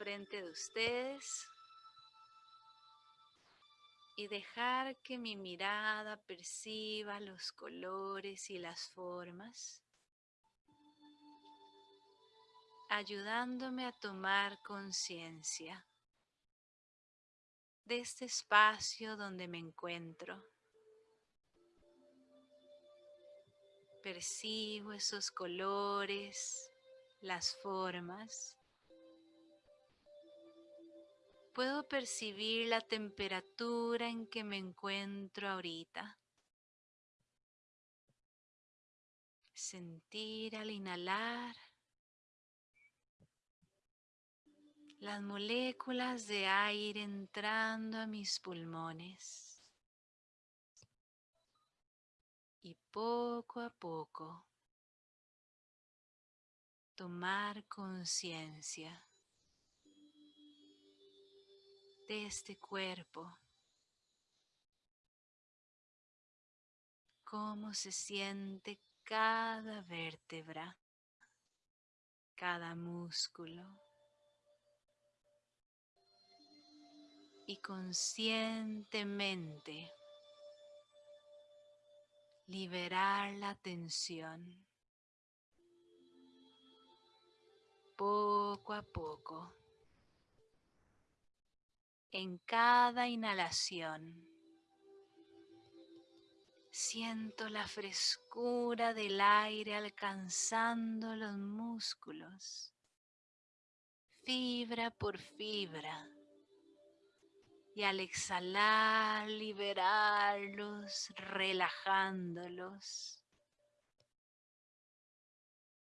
frente de ustedes y dejar que mi mirada perciba los colores y las formas, ayudándome a tomar conciencia de este espacio donde me encuentro. Percibo esos colores, las formas Puedo percibir la temperatura en que me encuentro ahorita. Sentir al inhalar las moléculas de aire entrando a mis pulmones. Y poco a poco tomar conciencia de este cuerpo. Cómo se siente cada vértebra, cada músculo. Y conscientemente liberar la tensión poco a poco en cada inhalación. Siento la frescura del aire alcanzando los músculos, fibra por fibra. Y al exhalar, liberarlos, relajándolos.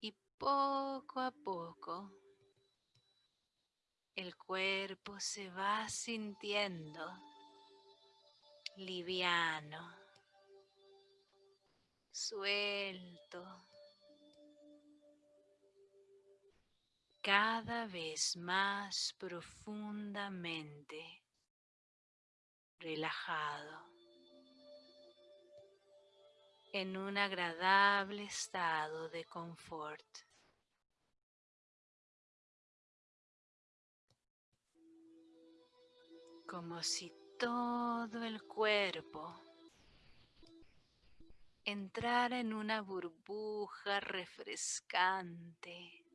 Y poco a poco el cuerpo se va sintiendo liviano, suelto, cada vez más profundamente relajado en un agradable estado de confort. Como si todo el cuerpo entrara en una burbuja refrescante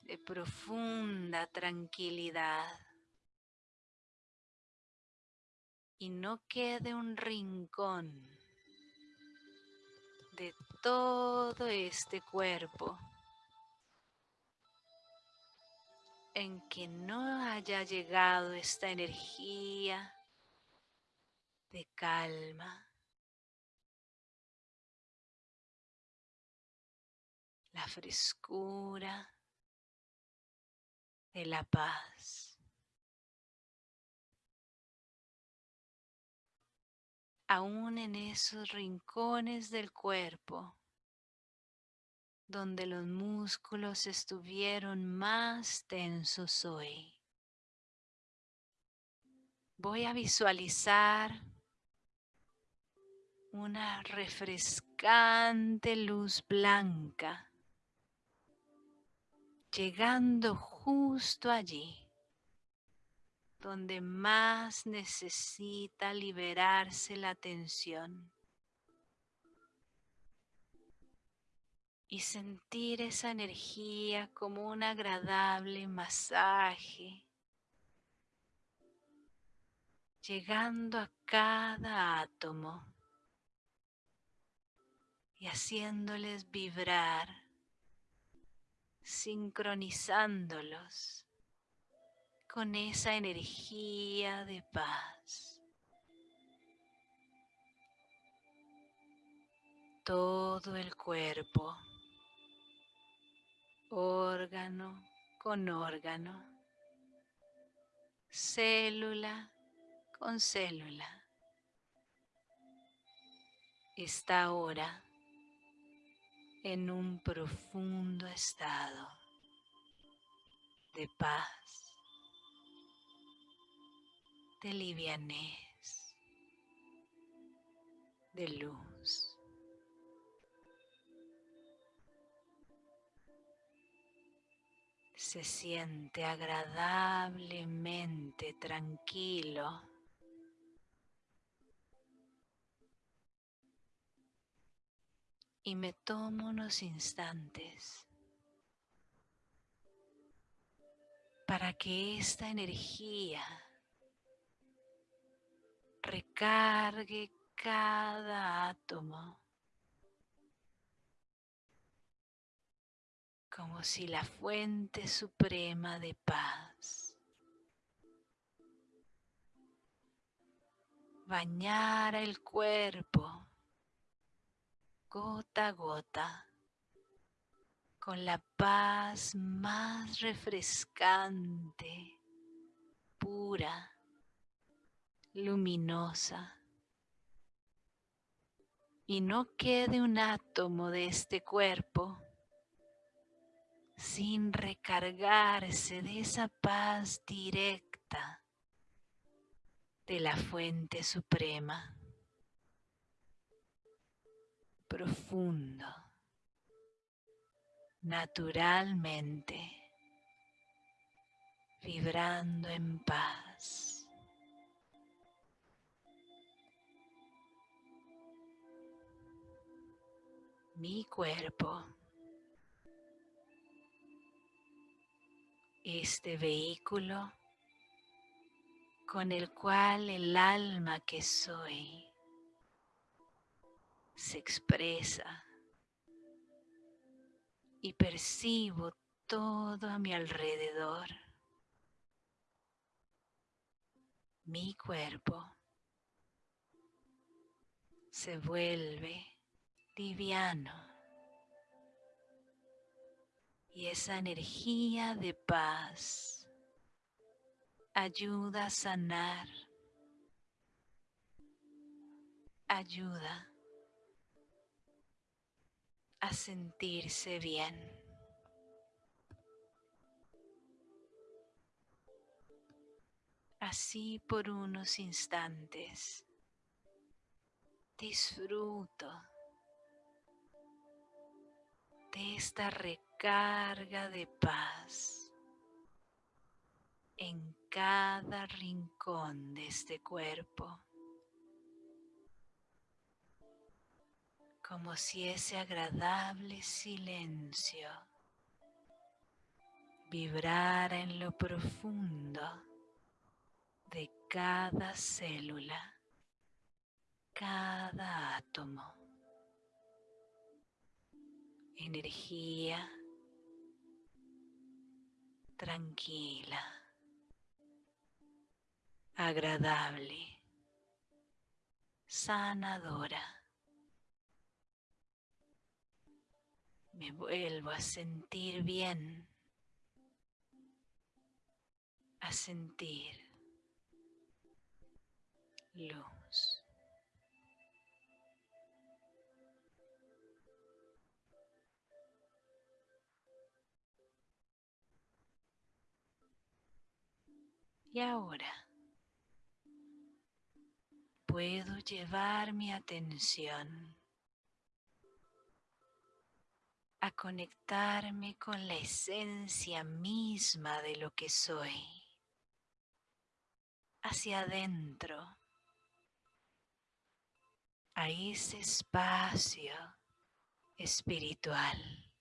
de profunda tranquilidad. Y no quede un rincón de todo este cuerpo en que no haya llegado esta energía de calma, la frescura de la paz. Aún en esos rincones del cuerpo donde los músculos estuvieron más tensos hoy. Voy a visualizar una refrescante luz blanca llegando justo allí donde más necesita liberarse la tensión. Y sentir esa energía como un agradable masaje, llegando a cada átomo y haciéndoles vibrar, sincronizándolos con esa energía de paz. Todo el cuerpo órgano con órgano, célula con célula. Está ahora en un profundo estado de paz, de livianez, de luz. Se siente agradablemente tranquilo. Y me tomo unos instantes para que esta energía recargue cada átomo como si la fuente suprema de paz bañara el cuerpo gota a gota con la paz más refrescante, pura, luminosa. Y no quede un átomo de este cuerpo sin recargarse de esa paz directa de la fuente suprema. Profundo, naturalmente, vibrando en paz. Mi cuerpo este vehículo con el cual el alma que soy se expresa y percibo todo a mi alrededor. Mi cuerpo se vuelve liviano y esa energía de paz ayuda a sanar, ayuda a sentirse bien. Así por unos instantes disfruto de esta recarga de paz en cada rincón de este cuerpo. Como si ese agradable silencio vibrara en lo profundo de cada célula, cada átomo energía tranquila, agradable, sanadora. Me vuelvo a sentir bien, a sentir. Y ahora puedo llevar mi atención a conectarme con la esencia misma de lo que soy, hacia adentro, a ese espacio espiritual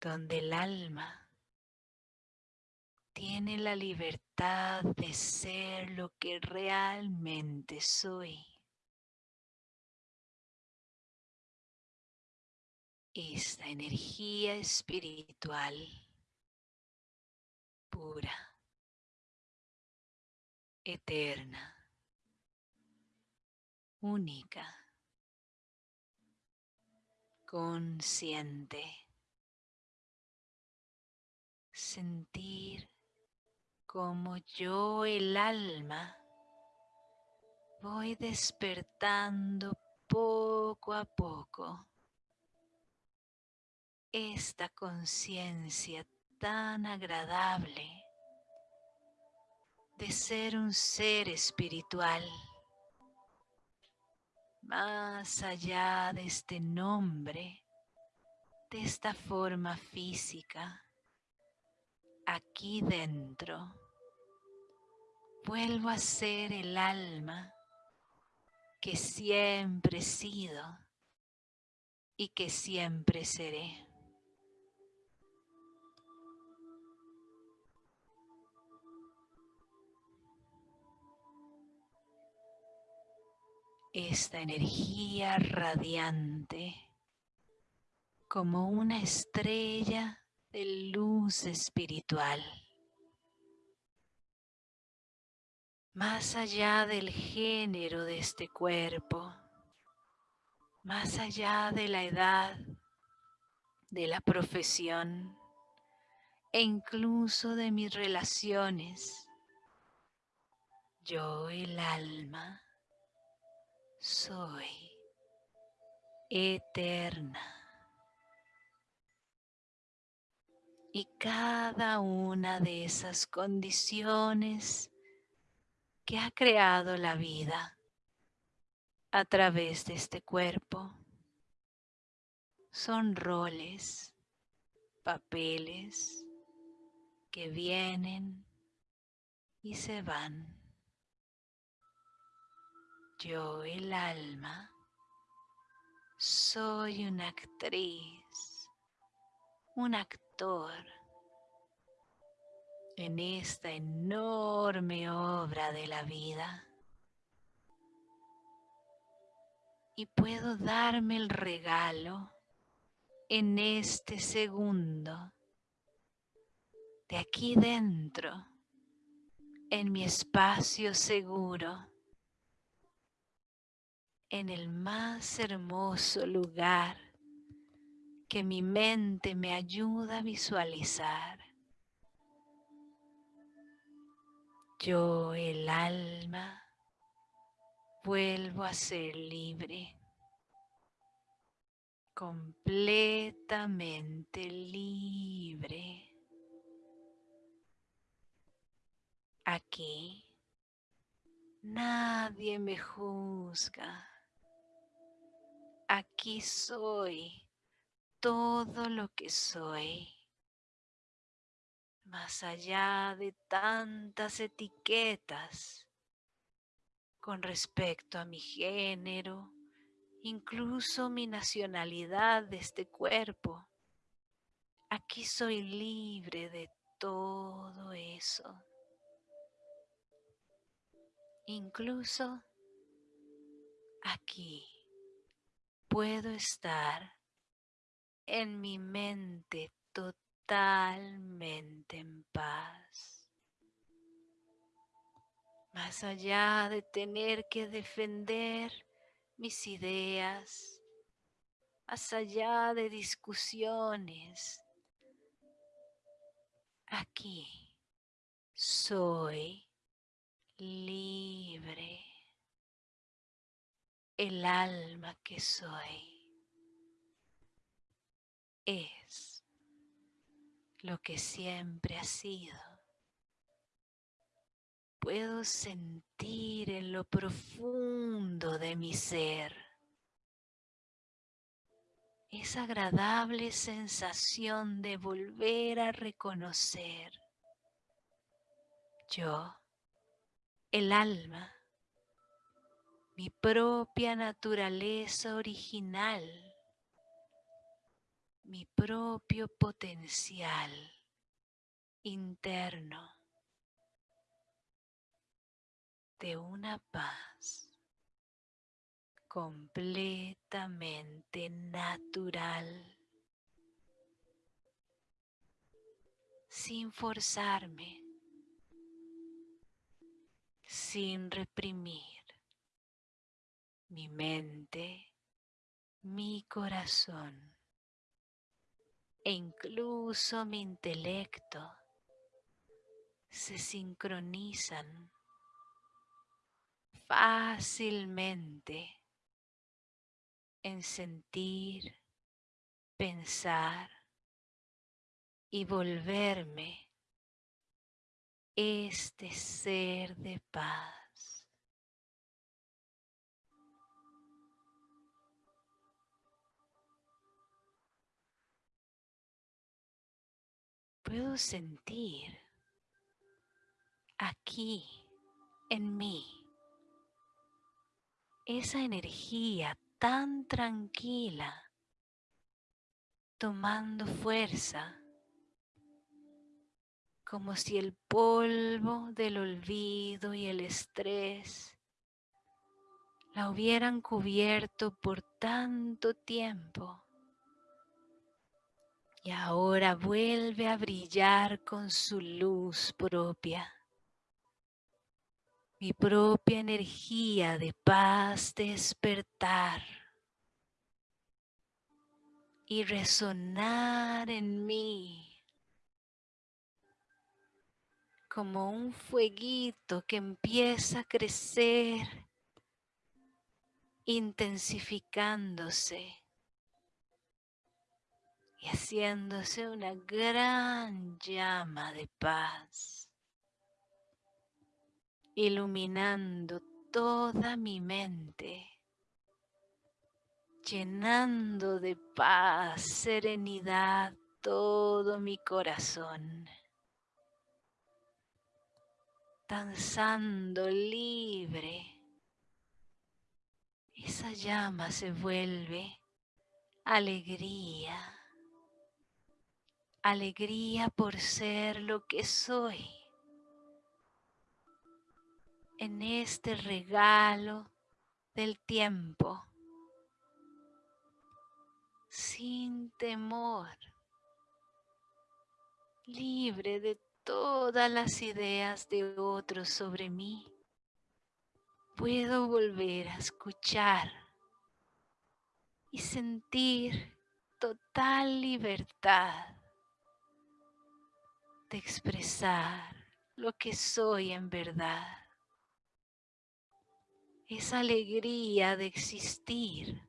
donde el alma tiene la libertad de ser lo que realmente soy. Esta energía espiritual pura, eterna, única, consciente, sentir como yo el alma voy despertando poco a poco esta conciencia tan agradable de ser un ser espiritual. Más allá de este nombre de esta forma física, aquí dentro, vuelvo a ser el alma que siempre he sido y que siempre seré. Esta energía radiante como una estrella de luz espiritual. Más allá del género de este cuerpo, más allá de la edad, de la profesión e incluso de mis relaciones, yo el alma soy eterna. y cada una de esas condiciones que ha creado la vida a través de este cuerpo son roles, papeles que vienen y se van. Yo, el alma, soy una actriz, un actor en esta enorme obra de la vida. Y puedo darme el regalo en este segundo, de aquí dentro, en mi espacio seguro, en el más hermoso lugar que mi mente me ayuda a visualizar. Yo, el alma, vuelvo a ser libre, completamente libre. Aquí nadie me juzga. Aquí soy todo lo que soy, más allá de tantas etiquetas con respecto a mi género, incluso mi nacionalidad de este cuerpo. Aquí soy libre de todo eso. Incluso aquí puedo estar en mi mente totalmente en paz. Más allá de tener que defender mis ideas, más allá de discusiones, aquí soy libre, el alma que soy es lo que siempre ha sido. Puedo sentir en lo profundo de mi ser esa agradable sensación de volver a reconocer yo, el alma, mi propia naturaleza original mi propio potencial interno de una paz completamente natural, sin forzarme, sin reprimir mi mente, mi corazón e incluso mi intelecto se sincronizan fácilmente en sentir, pensar y volverme este ser de paz. Puedo sentir aquí en mí esa energía tan tranquila tomando fuerza como si el polvo del olvido y el estrés la hubieran cubierto por tanto tiempo y ahora vuelve a brillar con su luz propia. Mi propia energía de paz despertar y resonar en mí como un fueguito que empieza a crecer, intensificándose y haciéndose una gran llama de paz, iluminando toda mi mente, llenando de paz, serenidad todo mi corazón, danzando libre. Esa llama se vuelve alegría alegría por ser lo que soy. En este regalo del tiempo, sin temor, libre de todas las ideas de otros sobre mí, puedo volver a escuchar y sentir total libertad de expresar lo que soy en verdad. Esa alegría de existir.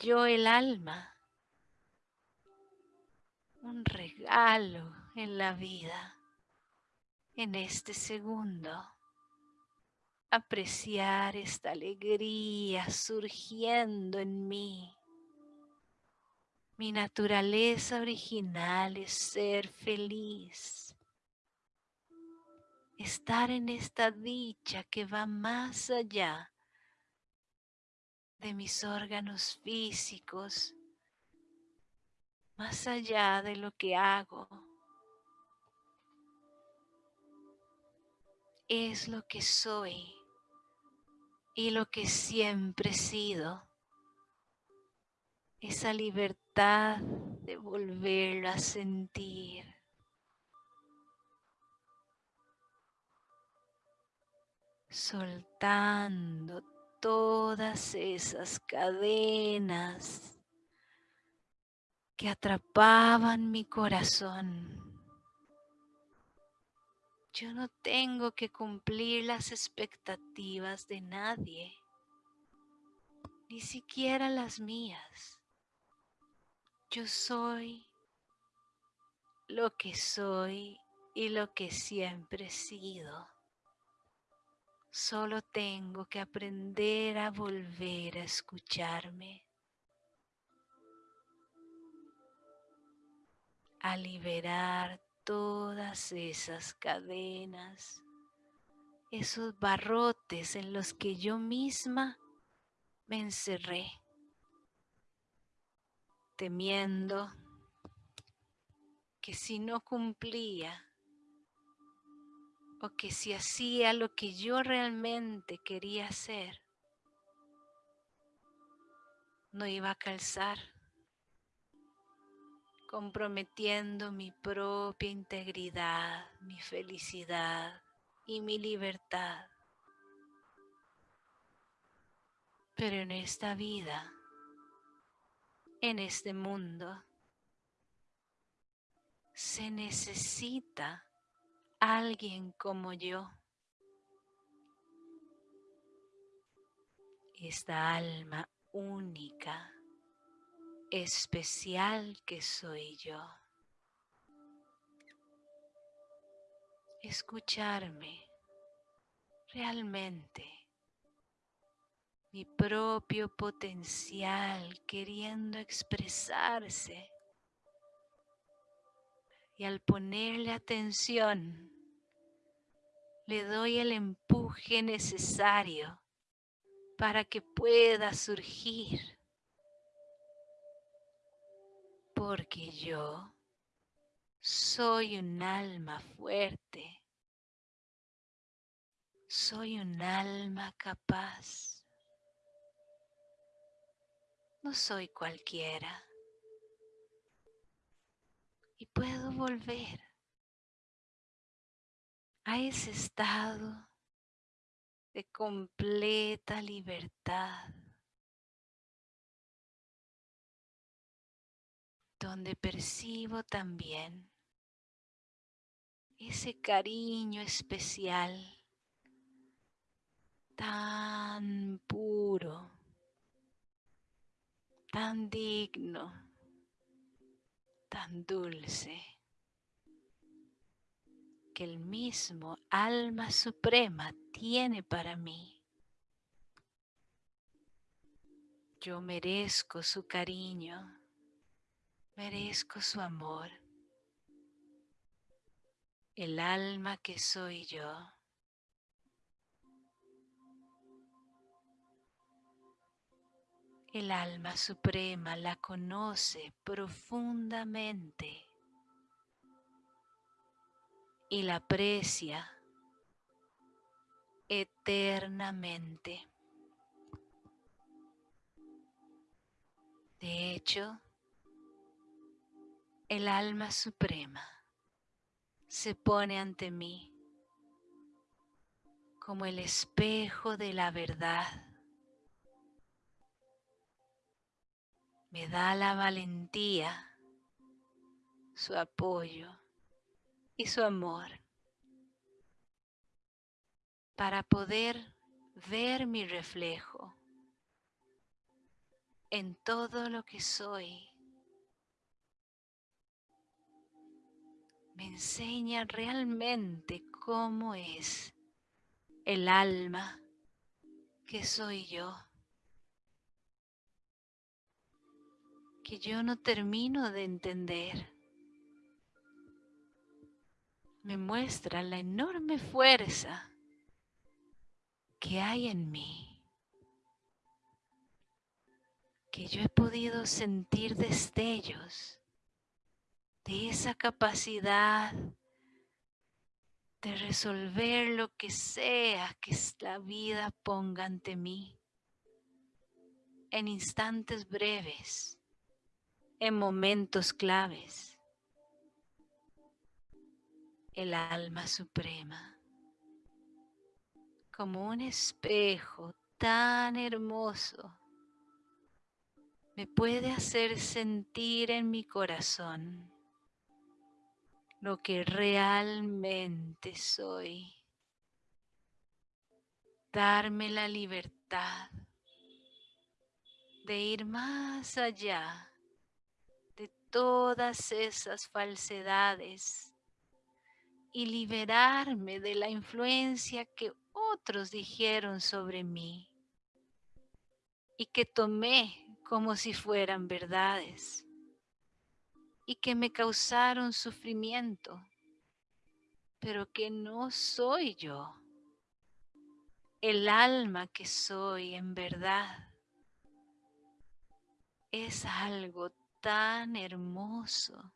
Yo el alma. Un regalo en la vida. En este segundo. Apreciar esta alegría surgiendo en mí mi naturaleza original es ser feliz. Estar en esta dicha que va más allá de mis órganos físicos, más allá de lo que hago. Es lo que soy y lo que siempre he sido esa libertad de volver a sentir. Soltando todas esas cadenas que atrapaban mi corazón. Yo no tengo que cumplir las expectativas de nadie, ni siquiera las mías. Yo soy lo que soy y lo que siempre he sido. Solo tengo que aprender a volver a escucharme, a liberar todas esas cadenas, esos barrotes en los que yo misma me encerré temiendo que si no cumplía o que si hacía lo que yo realmente quería hacer, no iba a calzar, comprometiendo mi propia integridad, mi felicidad y mi libertad. Pero en esta vida en este mundo. Se necesita alguien como yo. Esta alma única, especial que soy yo. Escucharme realmente mi propio potencial queriendo expresarse Y al ponerle atención, le doy el empuje necesario para que pueda surgir. Porque yo soy un alma fuerte. Soy un alma capaz. No soy cualquiera. Y puedo volver a ese estado de completa libertad, donde percibo también ese cariño especial tan puro, tan digno, tan dulce, que el mismo alma suprema tiene para mí. Yo merezco su cariño, merezco su amor el alma que soy yo. El alma suprema la conoce profundamente y la aprecia eternamente. De hecho, el alma suprema se pone ante mí como el espejo de la verdad. Me da la valentía, su apoyo y su amor para poder ver mi reflejo en todo lo que soy me enseña realmente cómo es el alma que soy yo. Que yo no termino de entender. Me muestra la enorme fuerza que hay en mí. Que yo he podido sentir destellos de esa capacidad de resolver lo que sea que la vida ponga ante mí en instantes breves, en momentos claves. El alma suprema, como un espejo tan hermoso, me puede hacer sentir en mi corazón lo que realmente soy. Darme la libertad de ir más allá todas esas falsedades y liberarme de la influencia que otros dijeron sobre mí y que tomé como si fueran verdades y que me causaron sufrimiento, pero que no soy yo, el alma que soy en verdad. Es algo tan hermoso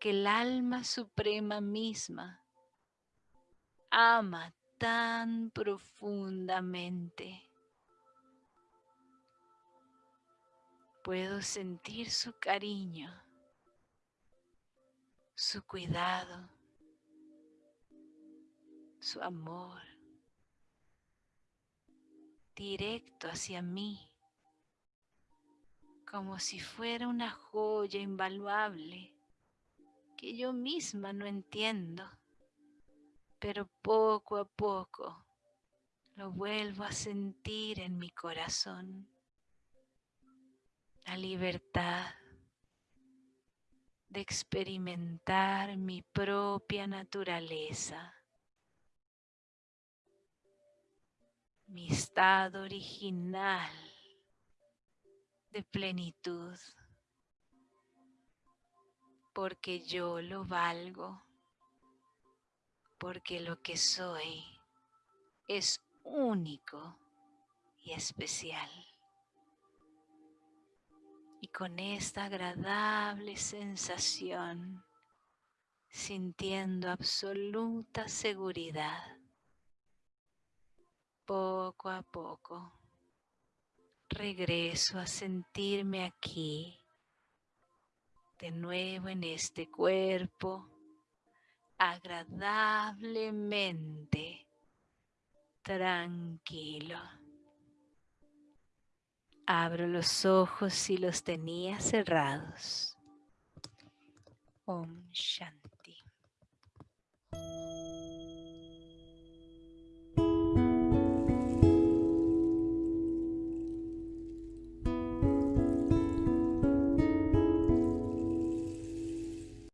que el alma suprema misma ama tan profundamente. Puedo sentir su cariño, su cuidado, su amor directo hacia mí, como si fuera una joya invaluable que yo misma no entiendo, pero poco a poco lo vuelvo a sentir en mi corazón. La libertad de experimentar mi propia naturaleza, mi estado original de plenitud, porque yo lo valgo, porque lo que soy es único y especial. Y con esta agradable sensación, sintiendo absoluta seguridad, poco a poco regreso a sentirme aquí, de nuevo en este cuerpo, agradablemente tranquilo. Abro los ojos si los tenía cerrados. Om Shanti.